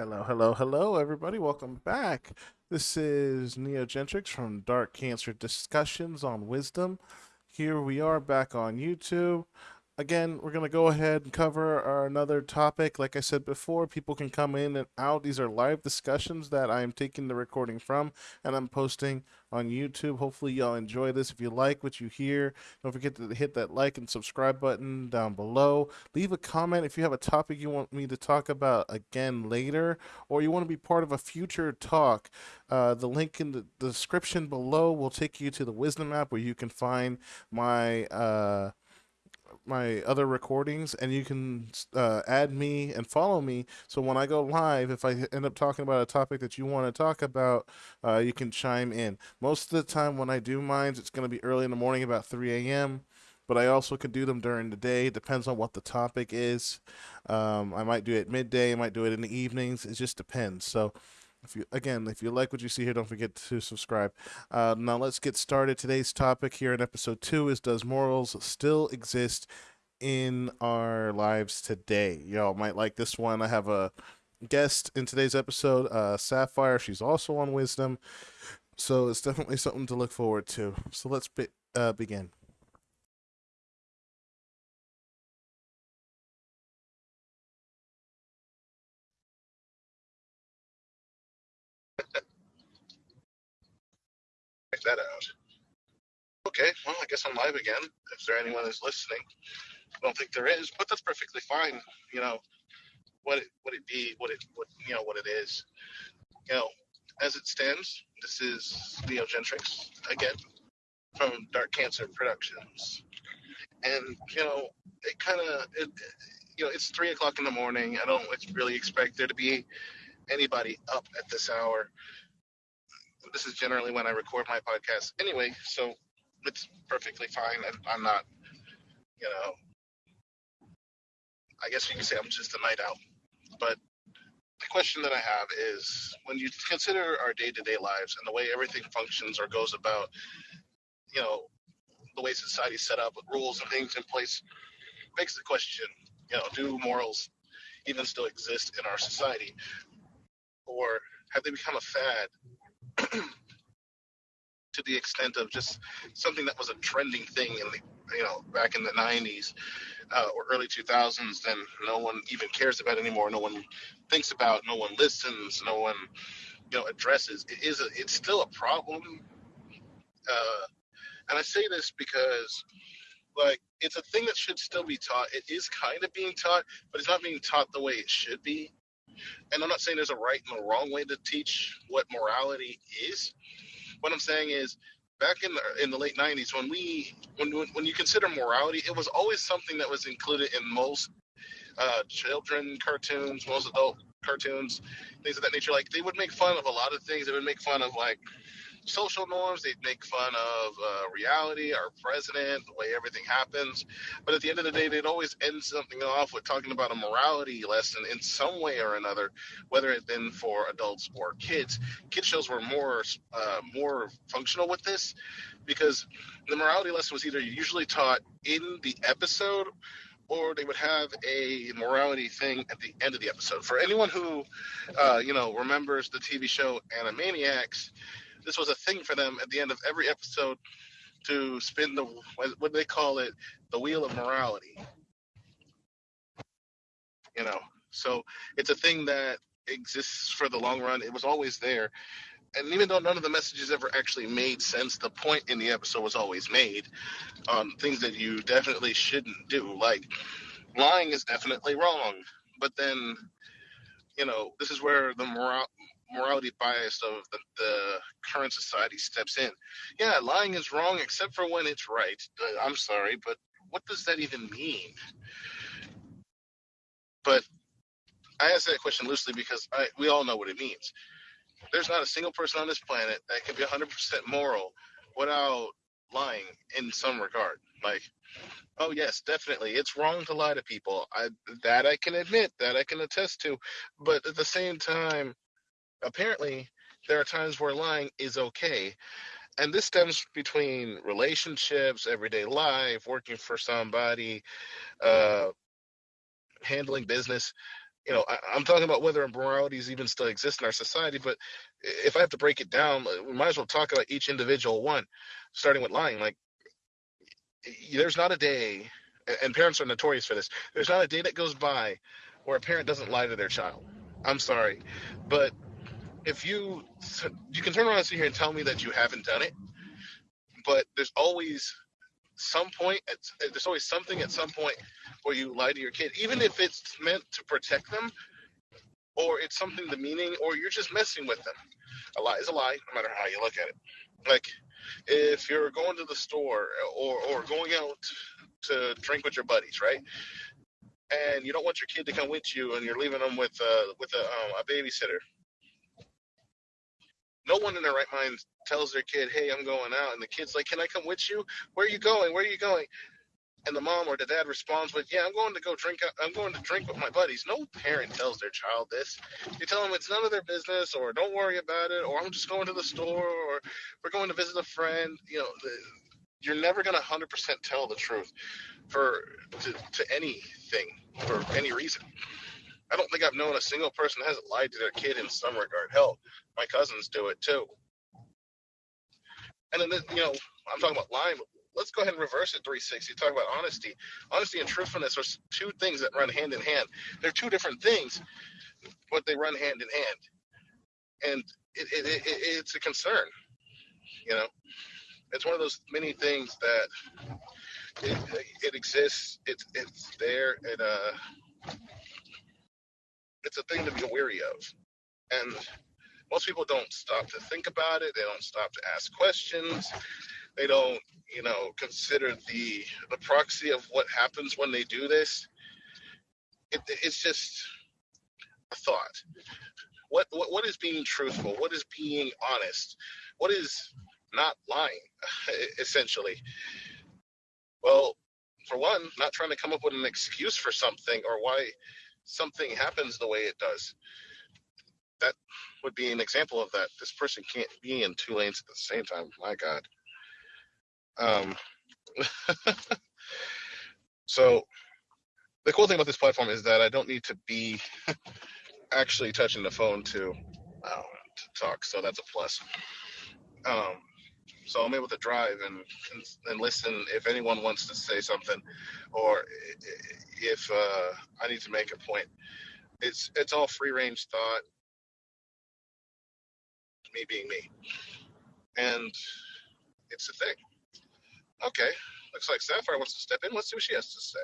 Hello, hello, hello, everybody. Welcome back. This is Neogentrix from Dark Cancer Discussions on Wisdom. Here we are back on YouTube again, we're going to go ahead and cover our another topic. Like I said before, people can come in and out. These are live discussions that I'm taking the recording from and I'm posting on YouTube. Hopefully, y'all enjoy this. If you like what you hear, don't forget to hit that like and subscribe button down below. Leave a comment if you have a topic you want me to talk about again later, or you want to be part of a future talk. Uh, the link in the description below will take you to the Wisdom app where you can find my. Uh, my other recordings and you can uh, add me and follow me. So when i go live if i end up talking about a topic that you want to talk about uh, you can chime in. Most of the time when i do mines it's going to be early in the morning about 3 a.m but i also can do them during the day. It depends on what the topic is. Um, i might do it midday i might do it in the evenings. It just depends. So if you again, if you like what you see here, don't forget to subscribe. Uh, now let's get started. Today's topic here in episode two is: Does morals still exist in our lives today? Y'all might like this one. I have a guest in today's episode, uh, Sapphire. She's also on Wisdom, so it's definitely something to look forward to. So let's be, uh, begin. Check that out. Okay, well, I guess I'm live again. If there anyone is listening, I don't think there is, but that's perfectly fine. You know, what it what it be, what it what you know what it is. You know, as it stands, this is Leo Gentrix again from Dark Cancer Productions, and you know, it kind of it, you know, it's three o'clock in the morning. I don't really expect there to be anybody up at this hour this is generally when I record my podcast anyway, so it's perfectly fine. And I'm not, you know, I guess you can say I'm just a night owl. But the question that I have is when you consider our day to day lives and the way everything functions or goes about, you know, the way society's set up with rules and things in place, makes the question, you know, do morals even still exist in our society? Or have they become a fad to the extent of just something that was a trending thing in the you know back in the 90s uh, or early 2000s then no one even cares about anymore. No one thinks about no one listens no one you know addresses. It is a, it's still a problem. Uh, and i say this because like it's a thing that should still be taught. It is kind of being taught but it's not being taught the way it should be and I'm not saying there's a right and a wrong way to teach what morality is. What I'm saying is, back in the in the late '90s, when we when when you consider morality, it was always something that was included in most uh, children cartoons, most adult cartoons, things of that nature. Like they would make fun of a lot of things. They would make fun of like social norms. They'd make fun of uh, reality, our president, the way everything happens. But at the end of the day, they'd always end something off with talking about a morality lesson in some way or another, whether it been for adults or kids. Kid shows were more uh, more functional with this because the morality lesson was either usually taught in the episode or they would have a morality thing at the end of the episode. For anyone who, uh, you know, remembers the TV show Animaniacs, this was a thing for them at the end of every episode to spin the what do they call it the wheel of morality. You know so it's a thing that exists for the long run. It was always there. And even though none of the messages ever actually made sense the point in the episode was always made on things that you definitely shouldn't do. Like lying is definitely wrong. But then you know this is where the moral morality bias of the, the, current society steps in. Yeah, lying is wrong except for when it's right. Uh, I'm sorry, but what does that even mean? But I ask that question loosely because I, we all know what it means. There's not a single person on this planet that can be 100% moral without lying in some regard. Like, oh yes, definitely, it's wrong to lie to people. I that I can admit, that I can attest to. But at the same time, apparently there are times where lying is okay. And this stems between relationships, everyday life, working for somebody, uh, handling business. you know, I, I'm talking about whether immoralities even still exist in our society. But if I have to break it down, uh, we might as well talk about each individual one, starting with lying. Like, there's not a day, and parents are notorious for this. There's not a day that goes by where a parent doesn't lie to their child. I'm sorry, but if you you can turn around and sit here and tell me that you haven't done it, but there's always some point. at, There's always something at some point where you lie to your kid, even if it's meant to protect them, or it's something demeaning, or you're just messing with them. A lie is a lie, no matter how you look at it. Like if you're going to the store or or going out to drink with your buddies, right? And you don't want your kid to come with you, and you're leaving them with uh, with a, um, a babysitter no one in their right mind tells their kid, "Hey, I'm going out," and the kid's like, "Can I come with you? Where are you going? Where are you going?" And the mom or the dad responds with, "Yeah, I'm going to go drink. Uh, I'm going to drink with my buddies." No parent tells their child this. You tell them it's none of their business, or don't worry about it, or I'm just going to the store, or we're going to visit a friend. You know, the, you're never going to 100% tell the truth for to, to anything for any reason. I don't think I've known a single person that hasn't lied to their kid in some regard. Hell, my cousins do it too. And then, you know, I'm talking about lying. Let's go ahead and reverse it 360. Talk about honesty. Honesty and truthfulness are two things that run hand in hand. They're two different things, but they run hand in hand. And it, it, it, it's a concern. You know, it's one of those many things that it, it exists. It's it's there. and uh, it's a thing to be wary of. And most people don't stop to think about it. They don't stop to ask questions. They don't, you know, consider the the proxy of what happens when they do this. It, it's just a thought. What, what what is being truthful? What is being honest? What is not lying? Essentially. Well, for one, not trying to come up with an excuse for something or why something happens the way it does. That would be an example of that. This person can't be in two lanes at the same time. My God. Um, so the cool thing about this platform is that I don't need to be actually touching the phone to, uh, to talk. So that's a plus. Um, so I'm able to drive and, and, and listen if anyone wants to say something, or if uh, I need to make a point. It's it's all free range thought. Me being me, and it's a thing. Okay, looks like Sapphire wants to step in. Let's see what she has to say.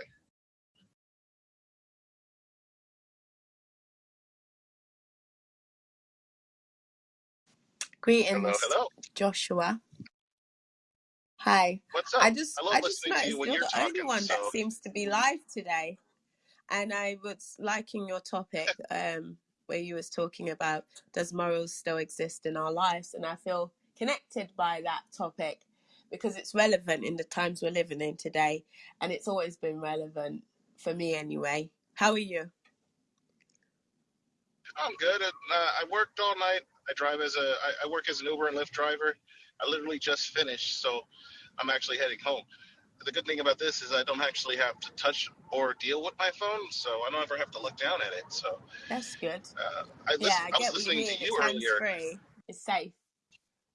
Greetings, Hello, hello. Joshua. Hi. What's up? I just I I just you noticed you're you're the only talking. one that seems to be live today. And I was liking your topic, um, where you was talking about does morals still exist in our lives? And I feel connected by that topic because it's relevant in the times we're living in today. And it's always been relevant for me anyway. How are you? I'm good. Uh, I worked all night. I drive as a I, I work as an Uber and Lyft driver. I literally just finished, so I'm actually heading home. The good thing about this is I don't actually have to touch or deal with my phone, so I don't ever have to look down at it. So That's good. uh, I Yeah, listen, I I was get what you listening mean. to It's you hands earlier. free. It's safe.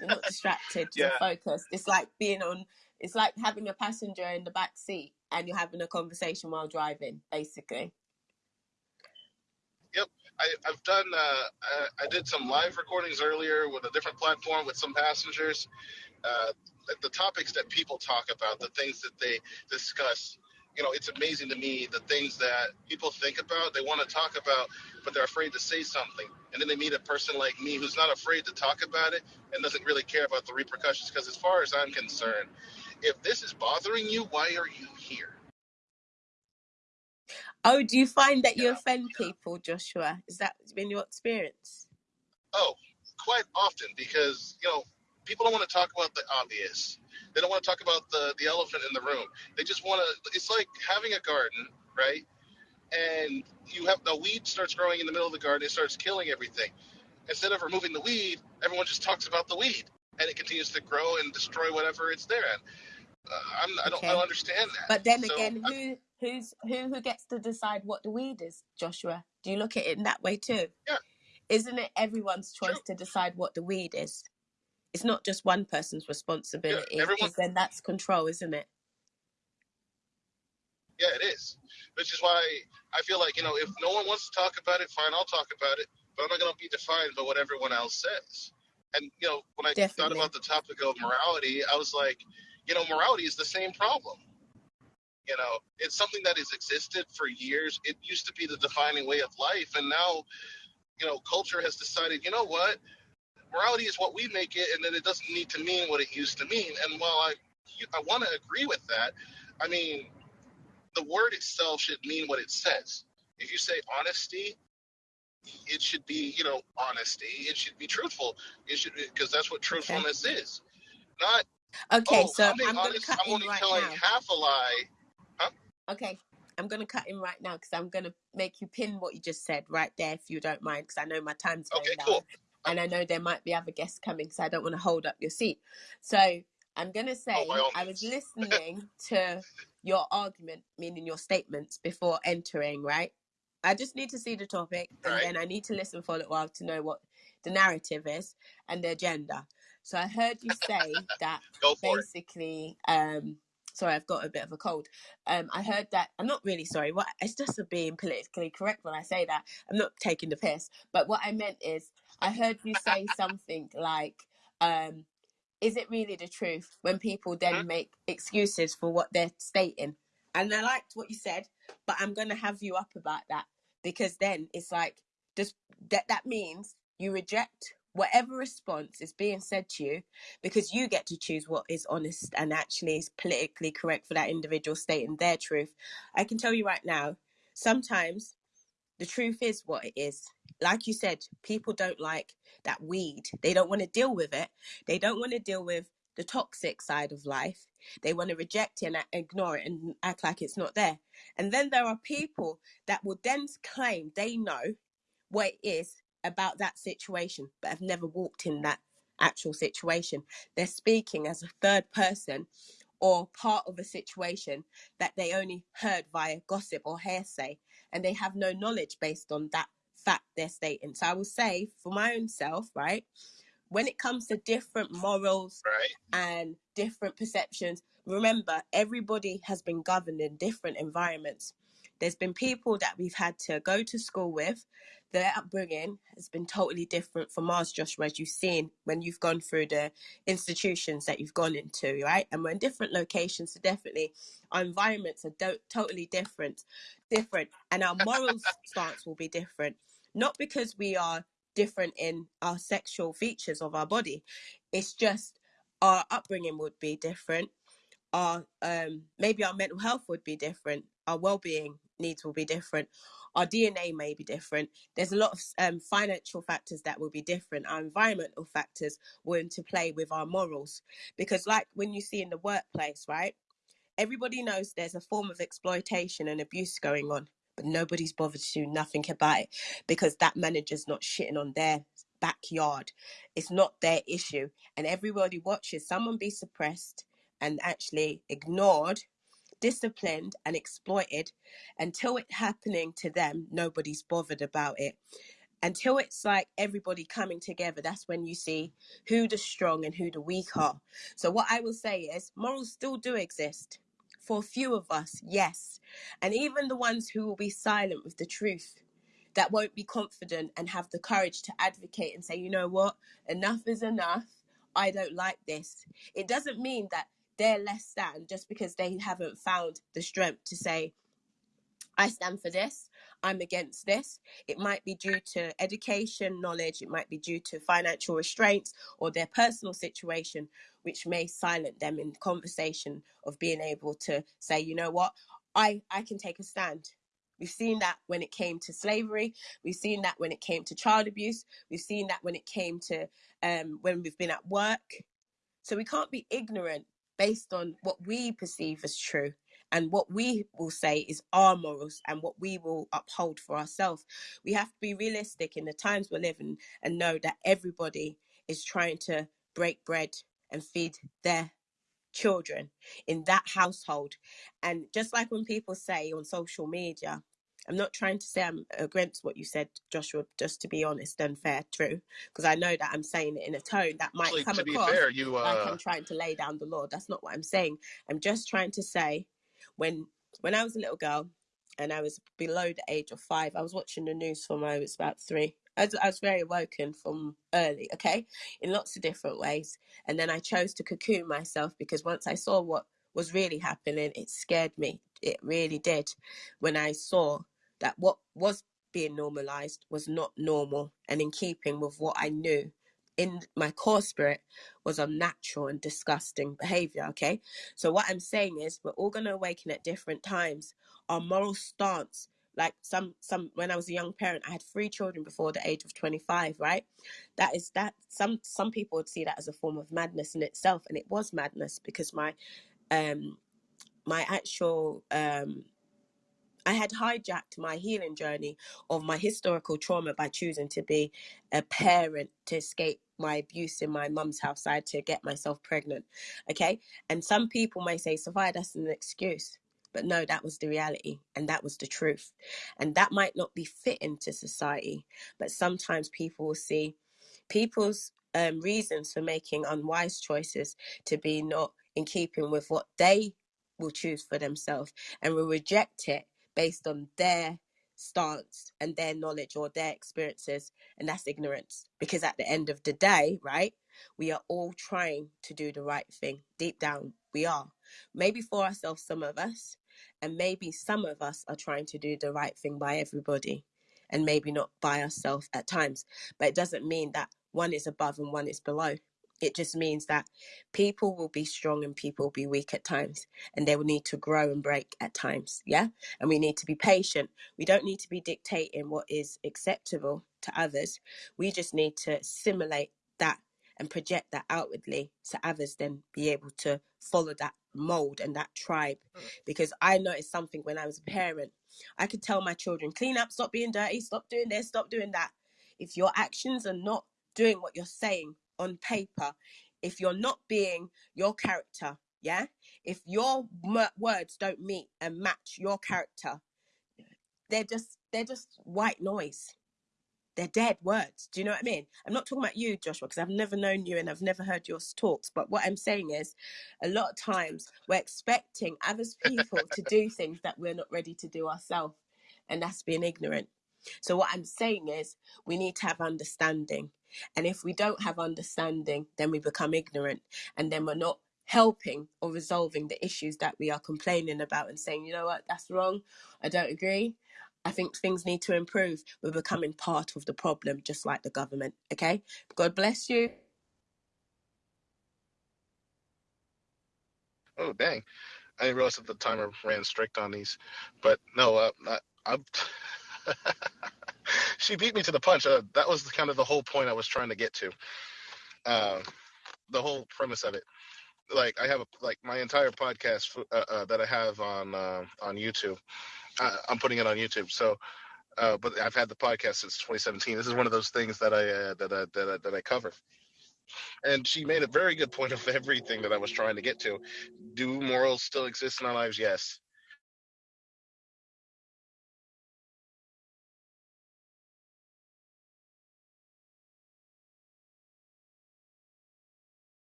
You're not distracted. Yeah, You're focused. It's like being on. It's like having a passenger in the back seat and you're having a conversation while driving, basically. I, I've done. Uh, I, I did some live recordings earlier with a different platform with some passengers. Uh, the topics that people talk about, the things that they discuss. You know, it's amazing to me the things that people think about, they want to talk about, but they're afraid to say something. And then they meet a person like me who's not afraid to talk about it and doesn't really care about the repercussions. Because as far as I'm concerned, if this is bothering you, why are you here? Oh, do you find that You offend people, Joshua? Is that been your experience? Oh, quite often because you know people don't want to talk about the obvious. They don't want to talk about the the elephant in the room. They just want to. It's like having a garden, right? And you have the weed starts growing in the middle of the garden. It starts killing everything. Instead of removing the weed, everyone just talks about the weed, and it continues to grow and destroy whatever it's there. And uh, I'm, I don't, I don't Okay. understand that. But then So again, I, who who's who who gets to decide what the weed is, Joshua? Do you look at it in that way too? Yeah. Isn't it everyone's choice to decide what the weed is? It's not just one person's responsibility everyone- then that's control, isn't it? Yeah, it is. Which is why I feel like, you know, if no one wants to talk about it, fine, I'll talk about it. But I'm not going to be defined by what everyone else says. And, you know, when I thought about the topic of morality, I was like, you know, morality is the same problem. You know, it's something that has existed for years. It used to be the defining way of life. And now, you know, culture has decided, you know what? Morality is what we make it, and then it doesn't need to mean what it used to mean. And while I, I want to agree with that, I mean, the word itself should mean what it says. If you say honesty, it should be, you know, honesty. It should be truthful. It should because that's what truthfulness is. Not Okay, oh, so I'm I'm, being going to honest. cut I'm only right telling now. half a lie. Okay, I'm going to cut in right now because I'm going to make you pin what you just said right there, if you don't mind, because I know my time's going Okay, down. cool. and I know there might be other guests coming, so I don't want to hold up your seat. So I'm going to say Oh, by all I was means. listening to your argument, meaning your statements, before entering, right? I just need to see the topic, and Right. then I need to listen for a little while to know what the narrative is and the agenda. So I heard you say that Go for it. basically um sorry i've got a bit of a cold. Um i heard that i'm not really sorry what it's just being politically correct when i say that. I'm not taking the piss. But what i meant is i heard you say something like um is it really the truth when people then make excuses for what they're stating? And i liked what you said but i'm going to have you up about that because then it's like just that that means you reject whatever response is being said to you because you get to choose what is honest and actually is politically correct for that individual stating their truth. I can tell you right now, sometimes the truth is what it is. Like you said, people don't like that weed. They don't want to deal with it. They don't want to deal with the toxic side of life. They want to reject it and ignore it and act like it's not there. And then there are people that will then claim they know what it is about that situation, but have never walked in that actual situation. They're speaking as a third person or part of a situation that they only heard via gossip or hearsay, and they have no knowledge based on that fact they're stating. So I will say, for my own self, right, when it comes to different morals Right. and different perceptions. Remember, everybody has been governed in different environments. There's been people that we've had to go to school with. Their upbringing has been totally different from ours, Joshua, as you've seen when you've gone through the institutions that you've gone into, right? And we're in different locations, so definitely our environments are do- totally different, different, and our moral stance will be different. Not because we are different in our sexual features of our body, it's just our upbringing would be different our um maybe our mental health would be different our well-being needs will be different. Our dna may be different. There's a lot of um, financial factors that will be different. Our environmental factors will into play with our morals. Because like when you see in the workplace right everybody knows there's a form of exploitation and abuse going on but nobody's bothered to do nothing about it because that manager's not shitting on their backyard. It's not their issue. And everybody watches someone be suppressed and actually ignored, disciplined, and exploited until it's happening to them. Nobody's bothered about it. Until it's like everybody coming together, that's when you see who the strong and who the weak are. So, what I will say is, morals still do exist. For a few of us, yes. And even the ones who will be silent with the truth, that won't be confident and have the courage to advocate and say, you know what, enough is enough. I don't like this. It doesn't mean that they're less than just because they haven't found the strength to say, I stand for this, I'm against this. It might be due to education, knowledge, it might be due to financial restraints or their personal situation, which may silence them in conversation of being able to say, you know what, I, I can take a stand. We've seen that when it came to slavery. We've seen that when it came to child abuse. We've seen that when it came to um, when we've been at work. So we can't be ignorant based on what we perceive as true and what we will say is our morals and what we will uphold for ourselves. We have to be realistic in the times we're living and know that everybody is trying to break bread and feed their children in that household. And just like when people say on social media, I'm not trying to say I'm against what you said, Joshua, just to be honest and fair, true, because I know that I'm saying it in a tone that might Actually, come to be across fair, you like uh, I'm trying to lay down the law. That's not what I'm saying. I'm just trying to say when when I was a little girl and I was below the age of five, I was watching the news from I was about three. I was, I was very awoken from early, okay, in lots of different ways. And then I chose to cocoon myself because once I saw what was really happening, it scared me. It really did. When I saw that what was being normalized was not normal and in keeping with what I knew in my core spirit was unnatural and disgusting behavior. Okay. So, what I'm saying is, we're all going to awaken at different times. Our moral stance, like some, some, when I was a young parent, I had three children before the age of 25, right? That is that some, some people would see that as a form of madness in itself. And it was madness because my, um, my actual, um, I had hijacked my healing journey of my historical trauma by choosing to be a parent to escape my abuse in my mum's house. I had to get myself pregnant. Okay. And some people may say, Sophia, that's an excuse. But no, that was the reality and that was the truth. And that might not be fitting to society, but sometimes people will see people's um, reasons for making unwise choices to be not in keeping with what they will choose for themselves and will reject it based on their stance and their knowledge or their experiences and that's ignorance. Because at the end of the day right we are all trying to do the right thing. Deep down we are. Maybe for ourselves some of us and maybe some of us are trying to do the right thing by everybody and maybe not by ourselves at times. But it doesn't mean that one is above and one is below it just means that people will be strong and people will be weak at times and they will need to grow and break at times yeah? And we need to be patient. We don't need to be dictating what is acceptable to others. We just need to simulate that and project that outwardly so others then be able to follow that mold and that tribe. Mm. Because i noticed something when i was a parent. I could tell my children clean up stop being dirty stop doing this stop doing that. If your actions are not doing what you're saying on paper if you're not being your character yeah? If your m- words don't meet and match your character they're just they're just white noise. They're dead words. Do you know what i mean? I'm not talking about you joshua because i've never known you and i've never heard your talks but what i'm saying is a lot of times we're expecting other people to do things that we're not ready to do ourselves and that's being ignorant so what i'm saying is we need to have understanding and if we don't have understanding then we become ignorant and then we're not helping or resolving the issues that we are complaining about and saying you know what that's wrong i don't agree I think things need to improve. We're becoming part of the problem, just like the government. Okay. God bless you. oh dang, I didn't realize that the timer ran strict on these. But no, uh, I, I'm. she beat me to the punch. Uh, that was kind of the whole point I was trying to get to. Uh, the whole premise of it. Like I have a, like my entire podcast uh, uh, that I have on uh, on YouTube. I'm putting it on YouTube. So, uh, but I've had the podcast since 2017. This is one of those things that I that I, that I, that I cover. And she made a very good point of everything that I was trying to get to. Do morals still exist in our lives? Yes.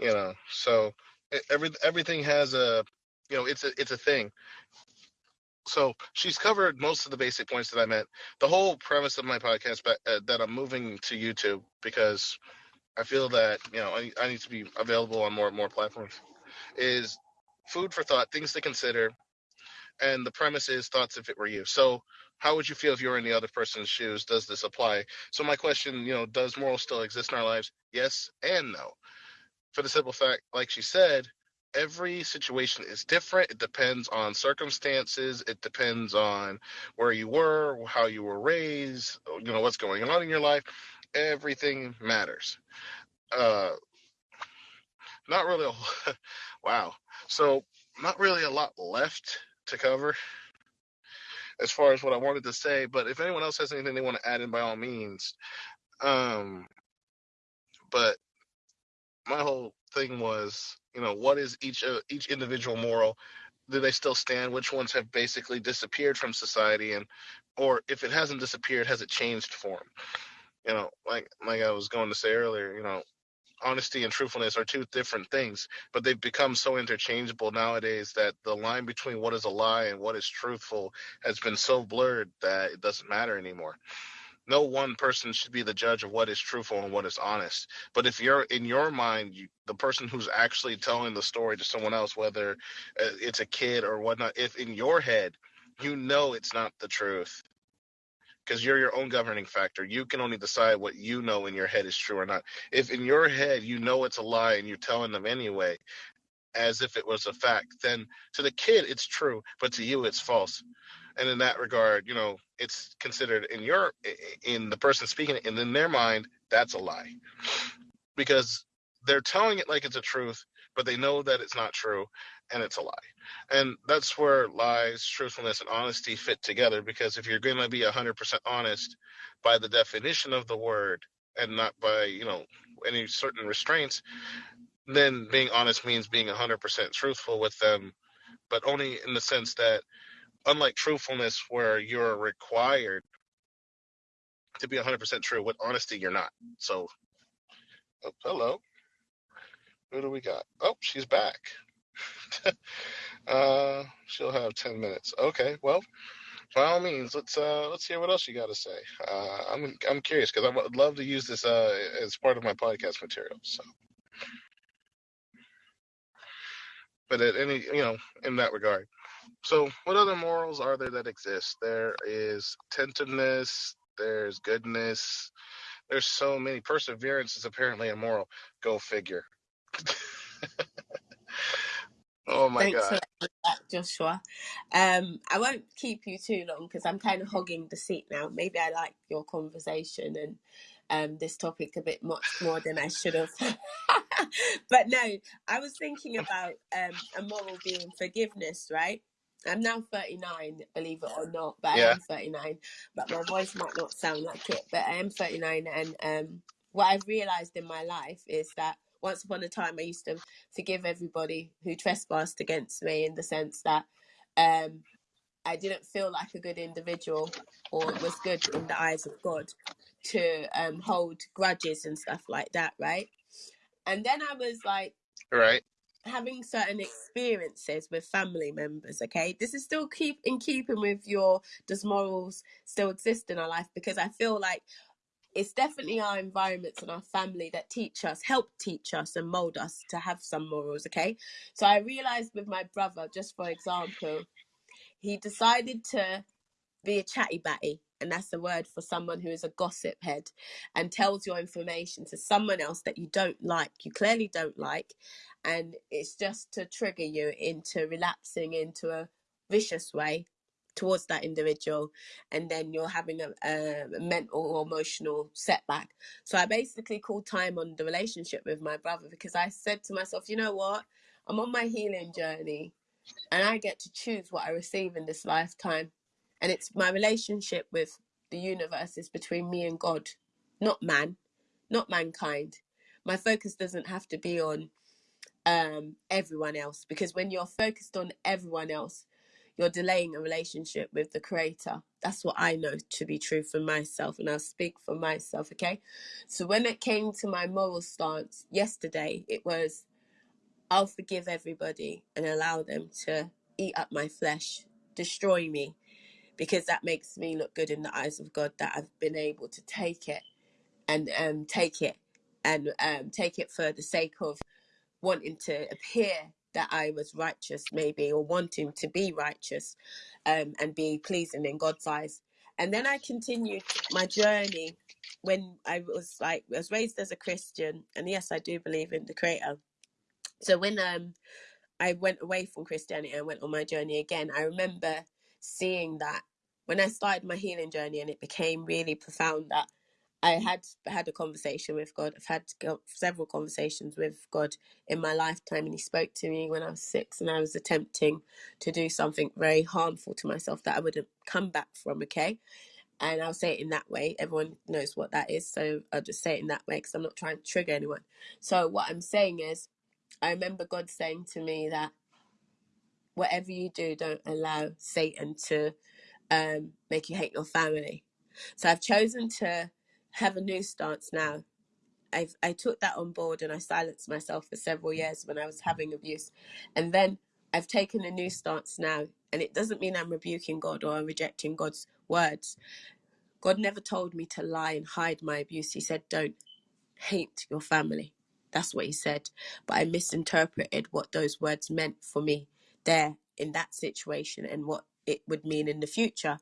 You know, so every everything has a, you know, it's a it's a thing. So she's covered most of the basic points that I meant. The whole premise of my podcast, but uh, that I'm moving to YouTube because I feel that you know I, I need to be available on more and more platforms. Is food for thought, things to consider, and the premise is thoughts if it were you. So how would you feel if you were in the other person's shoes? Does this apply? So my question, you know, does morals still exist in our lives? Yes and no. For the simple fact, like she said, every situation is different. It depends on circumstances. It depends on where you were, how you were raised, you know, what's going on in your life. Everything matters. Uh, not really. A, wow. So not really a lot left to cover as far as what I wanted to say. But if anyone else has anything they want to add in, by all means. Um, but my whole thing was, you know, what is each uh, each individual moral? Do they still stand? Which ones have basically disappeared from society, and or if it hasn't disappeared, has it changed form? You know, like like I was going to say earlier, you know, honesty and truthfulness are two different things, but they've become so interchangeable nowadays that the line between what is a lie and what is truthful has been so blurred that it doesn't matter anymore. No one person should be the judge of what is truthful and what is honest. But if you're in your mind, you, the person who's actually telling the story to someone else, whether uh, it's a kid or whatnot, if in your head you know it's not the truth, because you're your own governing factor. You can only decide what you know in your head is true or not. If in your head you know it's a lie and you're telling them anyway, as if it was a fact, then to the kid it's true, but to you it's false. And in that regard, you know, it's considered in your in the person speaking it, and in their mind, that's a lie. Because they're telling it like it's a truth, but they know that it's not true and it's a lie. And that's where lies, truthfulness, and honesty fit together. Because if you're going to be 100% honest by the definition of the word and not by, you know, any certain restraints, then being honest means being 100% truthful with them, but only in the sense that, unlike truthfulness, where you're required to be 100% true, with honesty, you're not. So, oh, hello. Who do we got? Oh, she's back. uh, she'll have ten minutes. Okay, well, by all means, let's uh, let's hear what else you got to say. Uh, I'm I'm curious because I would love to use this uh, as part of my podcast material. So, but at any you know in that regard. So, what other morals are there that exist? There is attentiveness. There's goodness. There's so many. Perseverance is apparently immoral. Go figure. Oh my Thanks god. that, Joshua. Um, I won't keep you too long because I'm kind of hogging the seat now. Maybe I like your conversation and um, this topic a bit much more than I should have. but no, I was thinking about um, a moral being forgiveness, right? I'm now 39, believe it or not, but I Yeah. am 39. But my voice might not sound like it, but I am 39. And um, what I've realized in my life is that once upon a time, I used to forgive everybody who trespassed against me in the sense that um, I didn't feel like a good individual or was good in the eyes of God to um, hold grudges and stuff like that, right? And then I was like, Right. Having certain experiences with family members okay? This is still keep in keeping with your does morals still exist in our life? Because i feel like it's definitely our environments and our family that teach us help teach us and mold us to have some morals okay? So i realized with my brother just for example he decided to be a chatty batty and that's the word for someone who is a gossip head and tells your information to someone else that you don't like you clearly don't like and it's just to trigger you into relapsing into a vicious way towards that individual and then you're having a, a mental or emotional setback so i basically called time on the relationship with my brother because i said to myself you know what i'm on my healing journey and I get to choose what I receive in this lifetime. And it's my relationship with the universe is between me and God, not man, not mankind. My focus doesn't have to be on um, everyone else because when you're focused on everyone else, you're delaying a relationship with the Creator. That's what I know to be true for myself, and I'll speak for myself, okay? So when it came to my moral stance yesterday, it was I'll forgive everybody and allow them to eat up my flesh, destroy me, because that makes me look good in the eyes of God that I've been able to take it and um, take it and um, take it for the sake of wanting to appear that I was righteous, maybe, or wanting to be righteous um, and be pleasing in God's eyes. And then I continued my journey when I was like, I was raised as a Christian, and yes, I do believe in the Creator. So when um I went away from Christianity and went on my journey again, I remember seeing that when I started my healing journey and it became really profound that I had had a conversation with God. I've had several conversations with God in my lifetime, and He spoke to me when I was six, and I was attempting to do something very harmful to myself that I wouldn't come back from. Okay, and I'll say it in that way. Everyone knows what that is, so I'll just say it in that way because I'm not trying to trigger anyone. So what I'm saying is, I remember God saying to me that whatever you do, don't allow Satan to um, make you hate your family. So I've chosen to have a new stance now. I I took that on board and I silenced myself for several years when I was having abuse, and then I've taken a new stance now. And it doesn't mean I'm rebuking God or I'm rejecting God's words. God never told me to lie and hide my abuse. He said, "Don't hate your family." That's what he said. But I misinterpreted what those words meant for me there in that situation and what it would mean in the future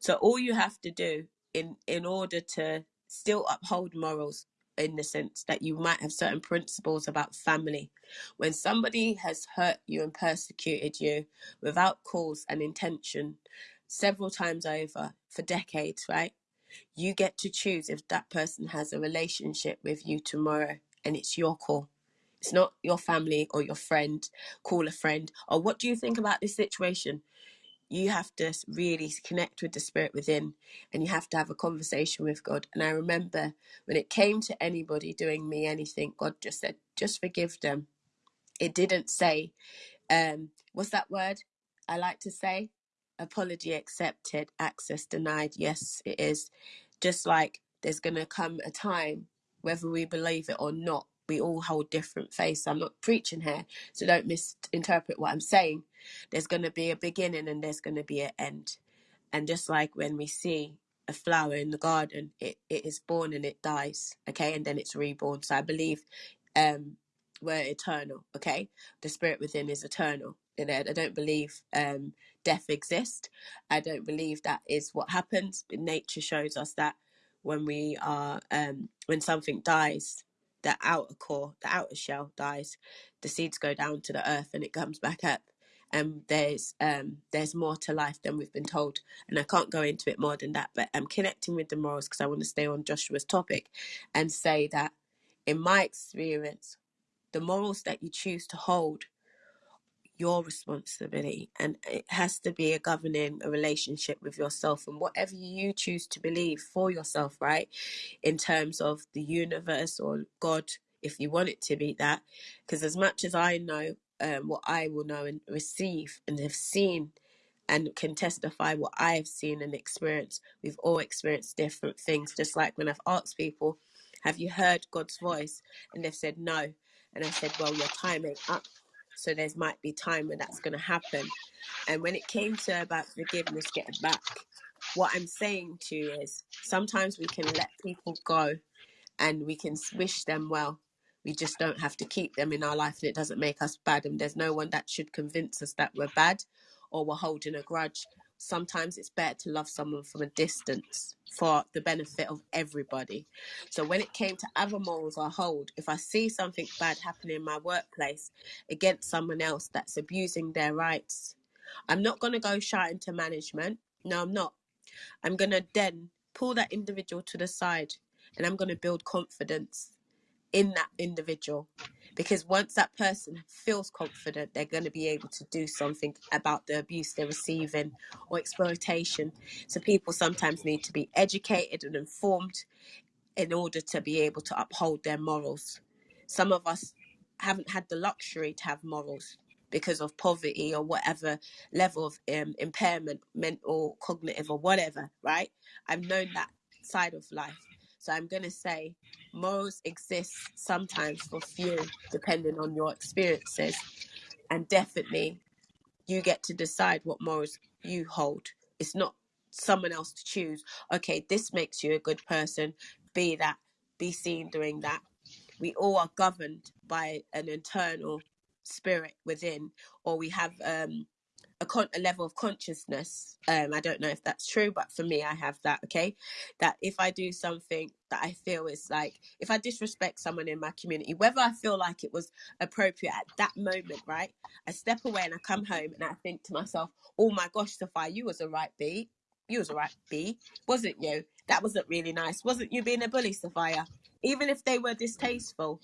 so all you have to do in in order to still uphold morals in the sense that you might have certain principles about family. When somebody has hurt you and persecuted you without cause and intention several times over for decades, right? You get to choose if that person has a relationship with you tomorrow and it's your call. It's not your family or your friend. Call a friend. Or what do you think about this situation? You have to really connect with the spirit within and you have to have a conversation with God. And I remember when it came to anybody doing me anything, God just said, just forgive them. It didn't say, um, what's that word I like to say? Apology accepted, access denied. Yes, it is. Just like there's going to come a time, whether we believe it or not, we all hold different faiths. I'm not preaching here, so don't misinterpret what I'm saying. There's going to be a beginning and there's going to be an end. And just like when we see a flower in the garden, it, it is born and it dies, okay, and then it's reborn. So I believe um, we're eternal, okay? The spirit within is eternal. And I I don't believe um, death exists. I don't believe that is what happens. But nature shows us that when we are, um, when something dies, the outer core, the outer shell dies, the seeds go down to the earth and it comes back up. And there's um, there's more to life than we've been told, and I can't go into it more than that. But I'm connecting with the morals because I want to stay on Joshua's topic, and say that in my experience, the morals that you choose to hold your responsibility and it has to be a governing a relationship with yourself and whatever you choose to believe for yourself right in terms of the universe or god if you want it to be that because as much as i know um, what i will know and receive and have seen and can testify what I have seen and experienced. We've all experienced different things. Just like when I've asked people, Have you heard God's voice? And they've said no. And I said, Well, your time ain't up. So there's might be time when that's going to happen. And when it came to about forgiveness, getting back, what I'm saying to you is sometimes we can let people go and we can wish them well. We just don't have to keep them in our life, and it doesn't make us bad. And there's no one that should convince us that we're bad or we're holding a grudge. Sometimes it's better to love someone from a distance for the benefit of everybody. So when it came to other morals I hold, if I see something bad happening in my workplace against someone else that's abusing their rights, I'm not going to go shouting to management. No, I'm not. I'm going to then pull that individual to the side and I'm going to build confidence in that individual. Because once that person feels confident, they're going to be able to do something about the abuse they're receiving or exploitation. So, people sometimes need to be educated and informed in order to be able to uphold their morals. Some of us haven't had the luxury to have morals because of poverty or whatever level of um, impairment, mental, cognitive, or whatever, right? I've known that side of life. So I'm going to say morals exist sometimes for few, depending on your experiences. And definitely you get to decide what morals you hold. It's not someone else to choose. Okay, this makes you a good person. Be that, be seen doing that. We all are governed by an internal spirit within, or we have um, a, con- a level of consciousness. Um, I don't know if that's true, but for me, I have that. Okay, that if I do something that I feel is like, if I disrespect someone in my community, whether I feel like it was appropriate at that moment, right? I step away and I come home and I think to myself, oh my gosh, Sophia, you was a right B. You was a right B, wasn't you? that wasn't really nice. Wasn't you being a bully, Sophia? Even if they were distasteful,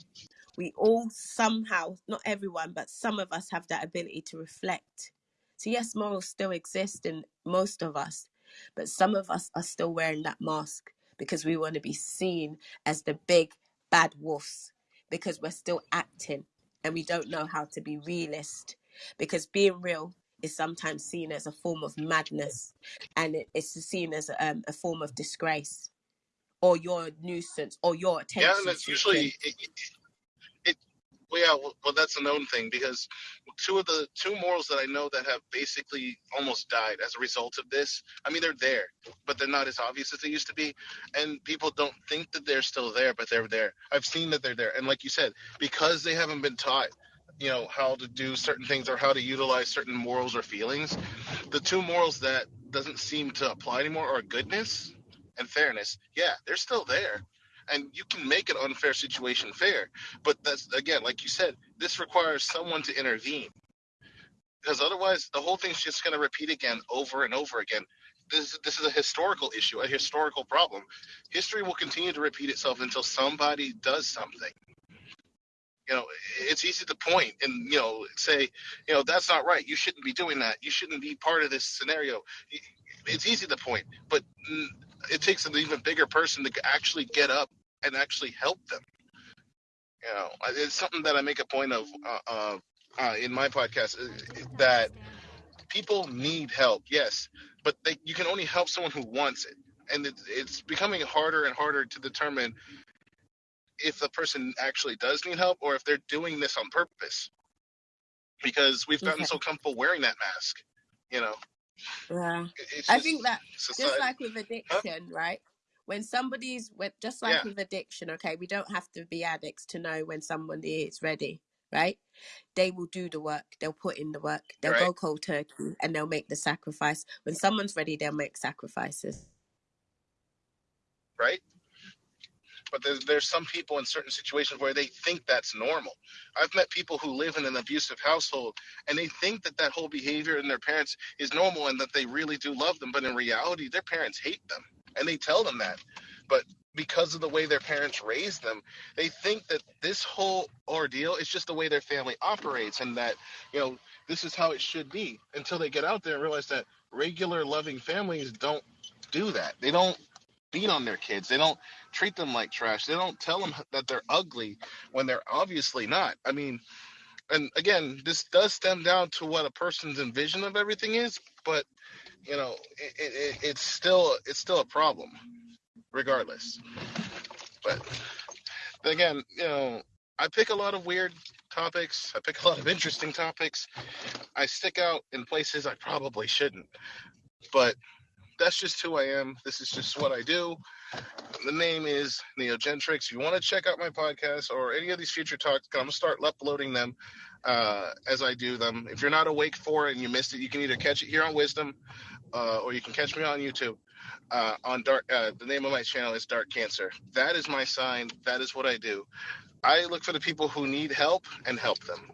we all somehow, not everyone, but some of us have that ability to reflect. So, yes, morals still exist in most of us, but some of us are still wearing that mask because we want to be seen as the big bad wolves because we're still acting and we don't know how to be realist because being real is sometimes seen as a form of madness and it, it's seen as um, a form of disgrace or your nuisance or your attention. Yeah, and that's usually it, well, yeah, well, well, that's a known thing because two of the two morals that I know that have basically almost died as a result of this. I mean, they're there, but they're not as obvious as they used to be, and people don't think that they're still there, but they're there. I've seen that they're there, and like you said, because they haven't been taught you know how to do certain things or how to utilize certain morals or feelings the two morals that doesn't seem to apply anymore are goodness and fairness yeah they're still there and you can make an unfair situation fair. But that's again like you said this requires someone to intervene. Because otherwise the whole thing's just going to repeat again over and over again. This, this is a historical issue a historical problem. History will continue to repeat itself until somebody does something. You know it's easy to point and you know say you know that's not right. You shouldn't be doing that. You shouldn't be part of this scenario. It's easy to point but it takes an even bigger person to actually get up and actually help them you know it's something that i make a point of uh, uh, in my podcast uh, that people need help yes but they, you can only help someone who wants it and it, it's becoming harder and harder to determine if the person actually does need help or if they're doing this on purpose because we've gotten Okay. so comfortable wearing that mask you know Yeah. it's I just think that society just like with addiction, right? When somebody's with just like Yeah. with addiction, okay, we don't have to be addicts to know when somebody is ready, right? They will do the work, they'll put in the work, they'll right go cold turkey and they'll make the sacrifice. When someone's ready, they'll make sacrifices. right but there's, there's some people in certain situations where they think that's normal i've met people who live in an abusive household and they think that that whole behavior in their parents is normal and that they really do love them but in reality their parents hate them and they tell them that. But because of the way their parents raised them they think that this whole ordeal is just the way their family operates and that you know this is how it should be until they get out there and realize that regular loving families don't do that. They don't beat on their kids. They don't treat them like trash. They don't tell them that they're ugly when they're obviously not. I mean and again this does stem down to what a person's envision of everything is but you know it, it, it's still it's still a problem regardless. But again you know i pick a lot of weird topics. I pick a lot of interesting topics. I stick out in places i probably shouldn't. But that's just who i am. This is just what i do. The name is neogentrix. If you want to check out my podcast or any of these future talks i'm to start uploading them uh, as i do them. If you're not awake for it and you missed it you can either catch it here on wisdom uh, or you can catch me on youtube uh, on dark uh, the name of my channel is dark cancer. That is my sign. That is what i do. I look for the people who need help and help them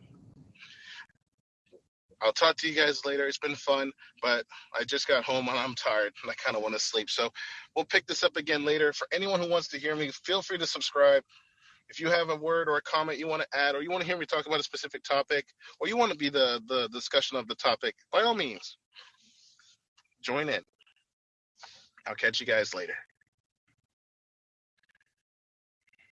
i'll talk to you guys later. It's been fun but i just got home and i'm tired and i kind of want to sleep. So we'll pick this up again later. For anyone who wants to hear me feel free to subscribe. If you have a word or a comment you want to add or you want to hear me talk about a specific topic or you want to be the the discussion of the topic by all means join in. I'll catch you guys later